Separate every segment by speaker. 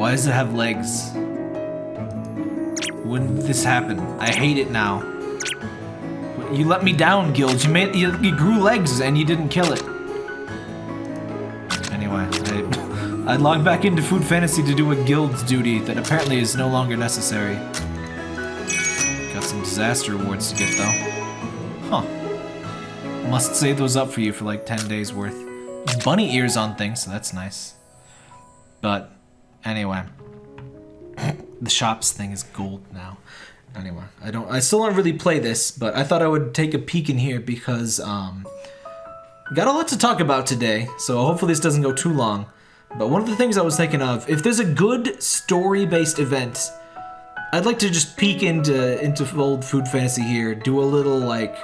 Speaker 1: Why does it have legs? When did this happen? I hate it now. You let me down, Guild. You made you, you grew legs and you didn't kill it. Anyway, I, I logged back into Food Fantasy to do a guild's duty that apparently is no longer necessary. Got some disaster awards to get though. Huh. Must save those up for you for like 10 days worth. Bunny ears on things, so that's nice. But anyway, the shops thing is gold now. Anyway, I don't. I still don't really play this, but I thought I would take a peek in here because um, got a lot to talk about today. So hopefully this doesn't go too long. But one of the things I was thinking of, if there's a good story-based event, I'd like to just peek into into old food fantasy here. Do a little like,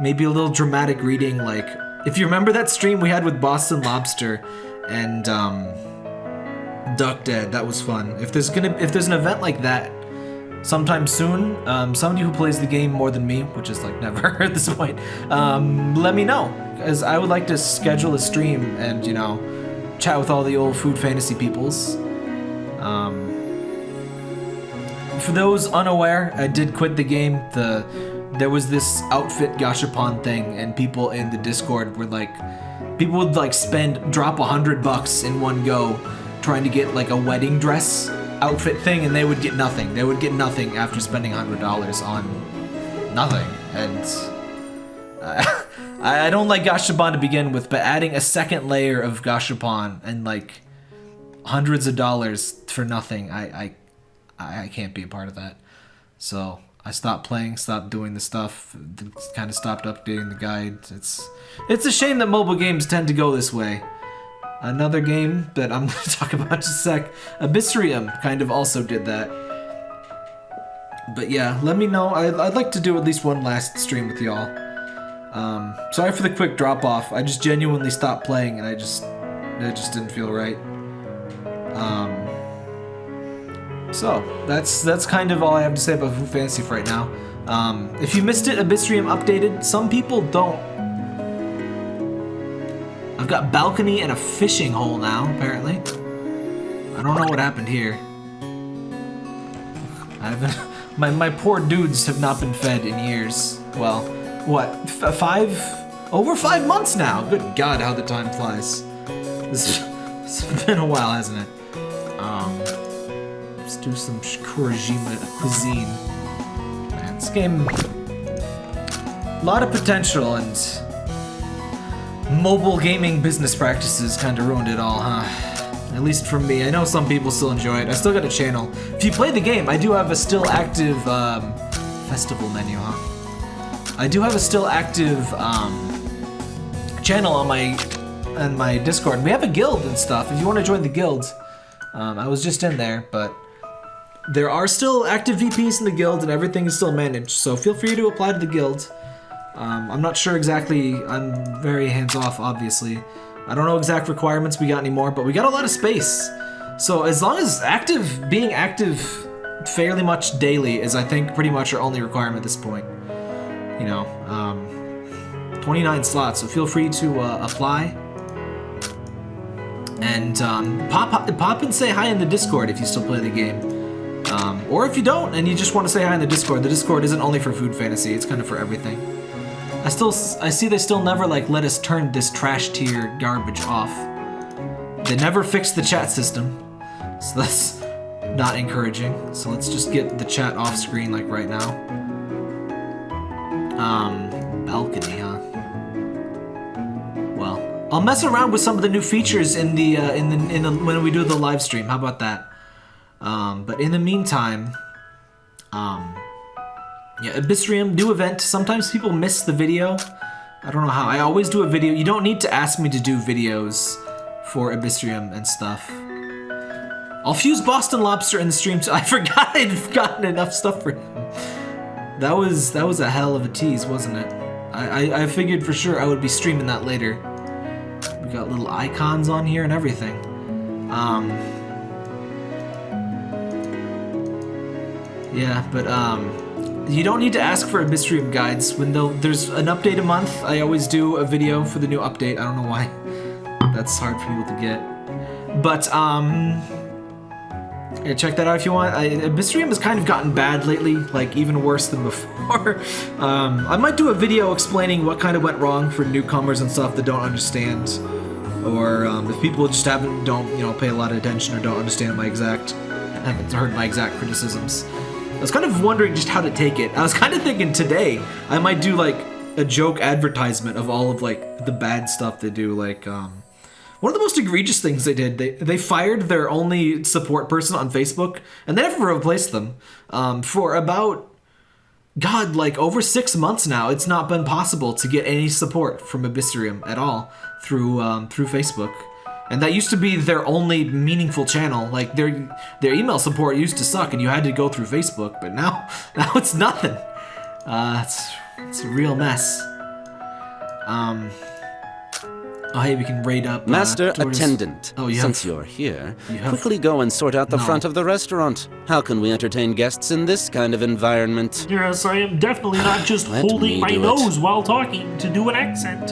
Speaker 1: maybe a little dramatic reading. Like, if you remember that stream we had with Boston Lobster, and um, Duck Dead, that was fun. If there's gonna if there's an event like that sometime soon, um, somebody who plays the game more than me, which is like never at this point, um, let me know. Because I would like to schedule a stream and, you know, chat with all the old food fantasy peoples. Um, for those unaware, I did quit the game. The There was this outfit gashapon thing, and people in the Discord were like, people would like spend, drop a hundred bucks in one go trying to get like a wedding dress outfit thing, and they would get nothing. They would get nothing after spending hundred dollars on nothing. And uh, I, I don't like Gashapon to begin with, but adding a second layer of Gashapon and like hundreds of dollars for nothing, I I I can't be a part of that. So I stopped playing, stopped doing the stuff, kind of stopped updating the guide. It's it's a shame that mobile games tend to go this way. Another game that I'm going to talk about in just a sec, Abyssrium kind of also did that. But yeah, let me know. I'd, I'd like to do at least one last stream with y'all. Um, sorry for the quick drop off. I just genuinely stopped playing and I just, it just didn't feel right. Um, so that's that's kind of all I have to say about Food Fantasy for right now. Um, if you missed it, Abyssrium updated. Some people don't. I've got balcony and a fishing hole now, apparently. I don't know what happened here. My my poor dudes have not been fed in years. Well, what? F five? Over five months now. Good God, how the time flies. This, it's been a while, hasn't it? Um, let's do some Kurajima cuisine. Man, this game, a lot of potential and mobile gaming business practices kind of ruined it all, huh? At least for me. I know some people still enjoy it. I still got a channel. If you play the game, I do have a still active um, festival menu, huh? I do have a still active um, channel on my on my Discord. We have a guild and stuff. If you want to join the guild, um, I was just in there, but there are still active VPs in the guild and everything is still managed. So feel free to apply to the guild. Um, I'm not sure exactly. I'm very hands off, obviously. I don't know exact requirements we got anymore, but we got a lot of space. So as long as active, being active fairly much daily is, I think, pretty much our only requirement at this point. You know, um, 29 slots, so feel free to uh, apply. And um, pop, pop and say hi in the Discord if you still play the game. Um, or if you don't and you just want to say hi in the Discord, the Discord isn't only for Food Fantasy, it's kind of for everything. I still, I see they still never like let us turn this trash tier garbage off. They never fixed the chat system, so that's not encouraging. So let's just get the chat off screen like right now. Um, balcony, huh? Well, I'll mess around with some of the new features in the uh, in the in the when we do the live stream. How about that? Um, but in the meantime, um, yeah, Abyssrium, new event. Sometimes people miss the video. I don't know how. I always do a video. You don't need to ask me to do videos for Abyssrium and stuff. I'll fuse Boston Lobster in the stream too. I forgot I'd gotten enough stuff for him. That was that was a hell of a tease, wasn't it? I, I, I figured for sure I would be streaming that later. We got little icons on here and everything. Um, yeah, but um, you don't need to ask for Abyssrium guides. When there's an update a month, I always do a video for the new update. I don't know why. That's hard for people to get. But, um... Yeah, check that out if you want. I, Abyssrium has kind of gotten bad lately, like even worse than before. um, I might do a video explaining what kind of went wrong for newcomers and stuff that don't understand, or um, if people just haven't don't you know pay a lot of attention or don't understand my exact haven't heard my exact criticisms. I was kind of wondering just how to take it. I was kind of thinking today I might do like a joke advertisement of all of like the bad stuff they do, like um, one of the most egregious things they did, they, they fired their only support person on Facebook, and they never replaced them. Um, for about, God, like over six months now, it's not been possible to get any support from Abyssrium at all through um, through Facebook. And that used to be their only meaningful channel. Like their their email support used to suck, and you had to go through Facebook. But now, now it's nothing. Uh, it's it's a real mess. Um, Oh, hey, we can raid up. Uh,
Speaker 2: Master
Speaker 1: towards-
Speaker 2: attendant,
Speaker 1: Oh, you
Speaker 2: since
Speaker 1: have-
Speaker 2: you're here,
Speaker 1: you have-
Speaker 2: quickly go and sort out the
Speaker 1: No.
Speaker 2: front of the restaurant. How can we entertain guests in this kind of environment?
Speaker 3: Yes, I am definitely not just holding my
Speaker 2: do it.
Speaker 3: nose while talking to do an accent.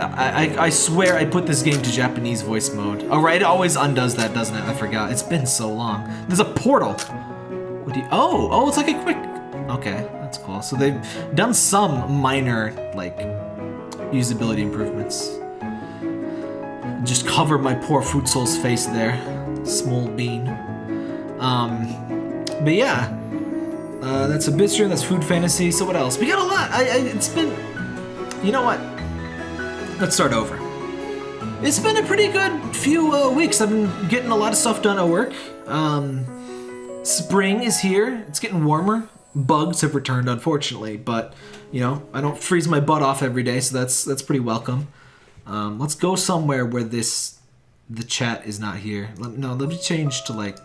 Speaker 1: I, I, swear I put this game to Japanese voice mode. All right, it always undoes that, doesn't it? I forgot. It's been so long. There's a portal. What do you? Oh, oh, it's like a quick. Okay, that's cool. So they've done some minor like usability improvements. Just cover my poor Food Soul's face there, small bean. Um, but yeah, uh, that's Abyssrium, that's Food Fantasy. So what else? We got a lot. I, I it's been. You know what? Let's start over. It's been a pretty good few uh, weeks. I've been getting a lot of stuff done at work. Um, spring is here. It's getting warmer. Bugs have returned, unfortunately, but you know I don't freeze my butt off every day, so that's that's pretty welcome. Um, let's go somewhere where this the chat is not here. Let, no, let me change to like.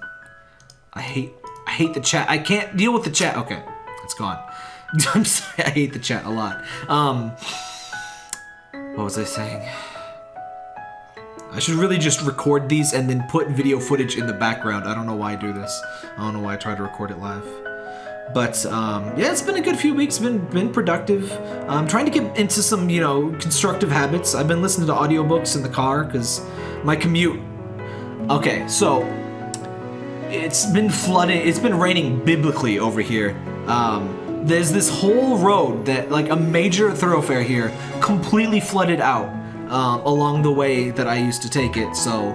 Speaker 1: I hate I hate the chat. I can't deal with the chat. Okay, it's gone. I'm sorry. I hate the chat a lot. Um, what was I saying? I should really just record these and then put video footage in the background. I don't know why I do this. I don't know why I try to record it live. But um, yeah, it's been a good few weeks. Been been productive. I'm trying to get into some you know constructive habits. I've been listening to audiobooks in the car because my commute. Okay, so it's been flooding. It's been raining biblically over here. Um, there's this whole road that, like a major thoroughfare here, completely flooded out um, along the way that I used to take it. So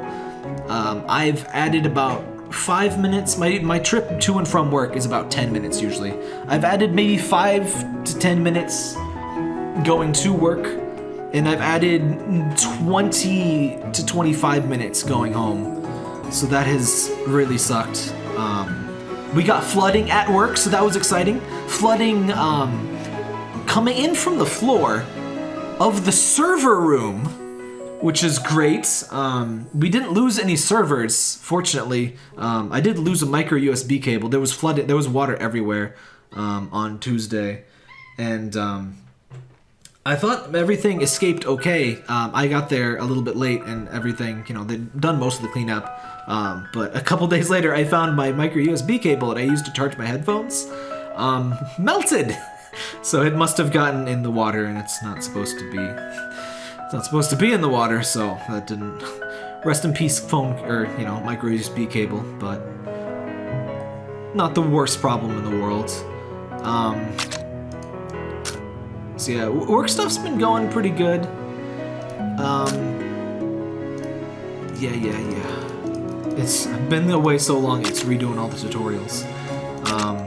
Speaker 1: um, I've added about five minutes. My my trip to and from work is about ten minutes usually. I've added maybe five to ten minutes going to work, and I've added twenty to twenty-five minutes going home. So that has really sucked. Um, we got flooding at work, so that was exciting. Flooding um, coming in from the floor of the server room, which is great. Um, we didn't lose any servers, fortunately. Um, I did lose a micro USB cable. There was flooded. There was water everywhere um, on Tuesday, and um, I thought everything escaped okay. Um, I got there a little bit late, and everything, you know, they'd done most of the cleanup. Um, but a couple days later, I found my micro USB cable that I used to charge my headphones um, melted. So it must have gotten in the water, and it's not supposed to be. It's not supposed to be in the water, so that didn't. Rest in peace, phone or you know micro USB cable, but not the worst problem in the world. So yeah, work stuff's been going pretty good. Um, yeah, yeah, yeah. It's been away so long, it's redoing all the tutorials. Um,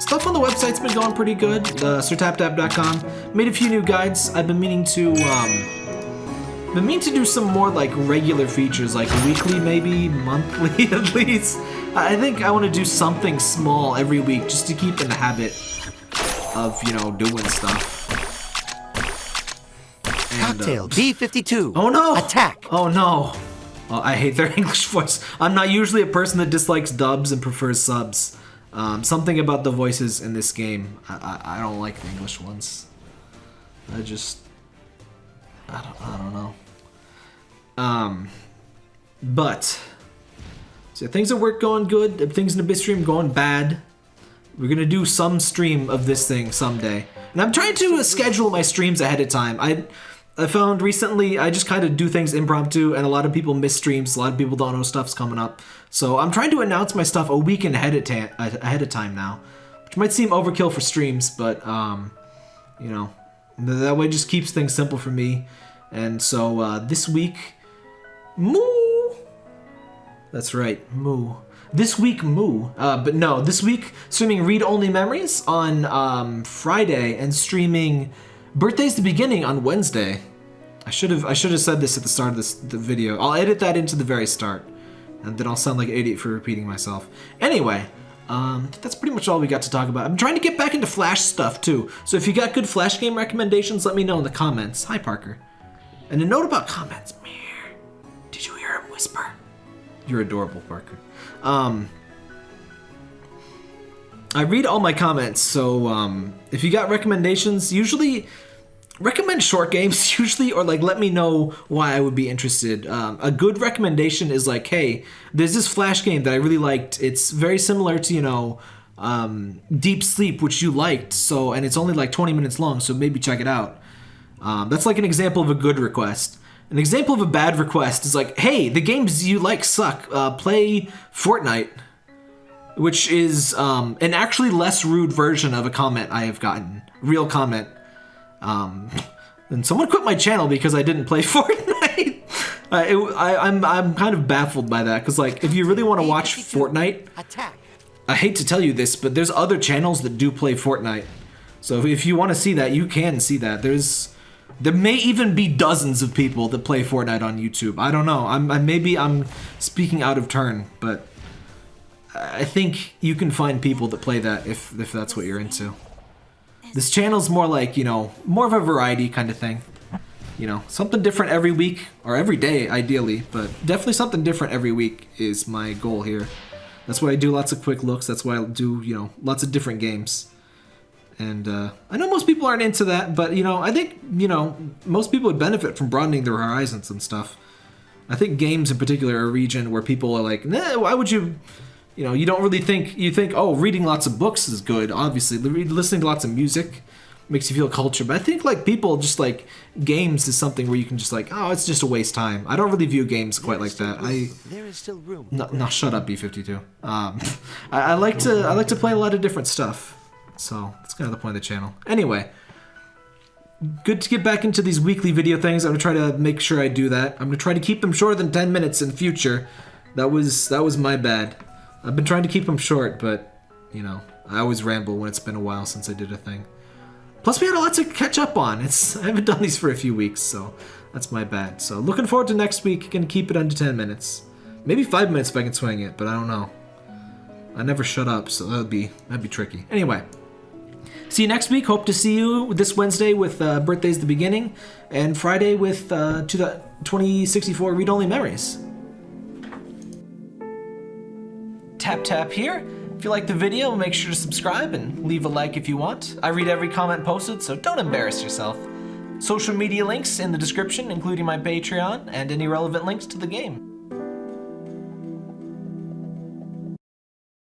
Speaker 1: stuff on the website's been going pretty good. The sirtaptap.com made a few new guides. I've been meaning to um, been meaning to do some more like regular features, like weekly, maybe monthly at least. I think I want to do something small every week just to keep in the habit of you know doing stuff. And, uh,
Speaker 4: Cocktail B52.
Speaker 1: Oh no!
Speaker 4: Attack.
Speaker 1: Oh no! Oh, I hate their English voice. I'm not usually a person that dislikes dubs and prefers subs. Um, something about the voices in this game, I, I, I don't like the English ones. I just, I don't, I don't know. Um, but so things at work going good. Things in the stream going bad. We're gonna do some stream of this thing someday, and I'm trying to uh, schedule my streams ahead of time. I I found recently I just kind of do things impromptu, and a lot of people miss streams. A lot of people don't know stuff's coming up. So I'm trying to announce my stuff a week ahead of, ta- ahead of time now, which might seem overkill for streams, but um, you know, that way just keeps things simple for me. And so uh, this week, moo. That's right, moo. This week, moo. Uh, but no, this week streaming read only memories on um, Friday and streaming birthdays the beginning on Wednesday. I should have I should have said this at the start of this the video. I'll edit that into the very start, and then I'll sound like an idiot for repeating myself. Anyway, um, that's pretty much all we got to talk about. I'm trying to get back into Flash stuff too. So if you got good Flash game recommendations, let me know in the comments. Hi Parker. And a note about comments. Did you hear him whisper? You're adorable, Parker. Um, I read all my comments, so um, if you got recommendations, usually recommend short games usually or like let me know why i would be interested. Um, a good recommendation is like hey there's this flash game that i really liked. It's very similar to you know um, deep sleep which you liked so and it's only like 20 minutes long so maybe check it out. Um, that's like an example of a good request an example of a bad request is like hey the games you like suck uh, play fortnite which is um, an actually less rude version of a comment i have gotten real comment um, and someone quit my channel because I didn't play Fortnite. uh, it, I, I'm I'm kind of baffled by that because like if you really want to watch Fortnite. I hate to tell you this, but there's other channels that do play Fortnite. So if you want to see that, you can see that. There's there may even be dozens of people that play Fortnite on YouTube. I don't know. I'm I, maybe I'm speaking out of turn, but I think you can find people that play that if if that's what you're into. This channel's more like, you know, more of a variety kind of thing. You know, something different every week, or every day, ideally, but definitely something different every week is my goal here. That's why I do lots of quick looks, that's why I do, you know, lots of different games. And uh, I know most people aren't into that, but, you know, I think, you know, most people would benefit from broadening their horizons and stuff. I think games in particular are a region where people are like, nah, why would you you know, you don't really think you think, oh, reading lots of books is good. Obviously, listening to lots of music makes you feel cultured. But I think like people just like games is something where you can just like, oh, it's just a waste time. I don't really view games quite like that. I
Speaker 4: There is still room.
Speaker 1: no, no shut up, B52. Um, I, I like to I like to play a lot of different stuff. So that's kind of the point of the channel. Anyway. Good to get back into these weekly video things. I'm gonna try to make sure I do that. I'm gonna try to keep them shorter than 10 minutes in the future. That was that was my bad. I've been trying to keep them short, but, you know, I always ramble when it's been a while since I did a thing. Plus, we had a lot to catch up on. It's I haven't done these for a few weeks, so that's my bad. So looking forward to next week. Gonna keep it under 10 minutes. Maybe 5 minutes if I can swing it, but I don't know. I never shut up, so that'd be that'd be tricky. Anyway, see you next week. Hope to see you this Wednesday with uh, Birthday's the Beginning, and Friday with uh, to the 2064 Read Only Memories. tap tap here. If you like the video, make sure to subscribe and leave a like if you want. I read every comment posted, so don't embarrass yourself. Social media links in the description, including my Patreon and any relevant links to the game.